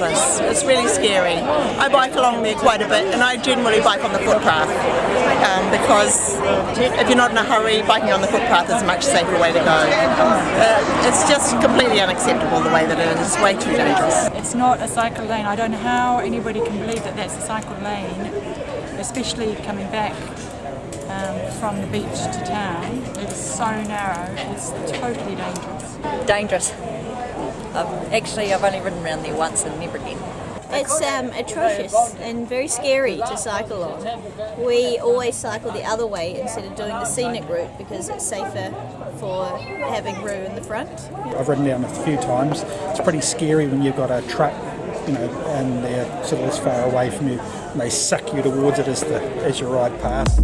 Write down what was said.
it's really scary. I bike along there quite a bit and I generally bike on the footpath um, because if you're not in a hurry, biking on the footpath is a much safer way to go. Uh, it's just completely unacceptable the way that it is. It's way too dangerous. It's not a cycle lane. I don't know how anybody can believe that that's a cycle lane, especially coming back um, from the beach to town. It's so narrow, it's totally dangerous. Dangerous. I've, actually, I've only ridden around there once and never again. It's um, atrocious and very scary to cycle on. We always cycle the other way instead of doing the scenic route because it's safer for having Roo in the front. I've ridden down a few times. It's pretty scary when you've got a truck, you know, and they're sort of as far away from you and they suck you towards it as, the, as you ride past.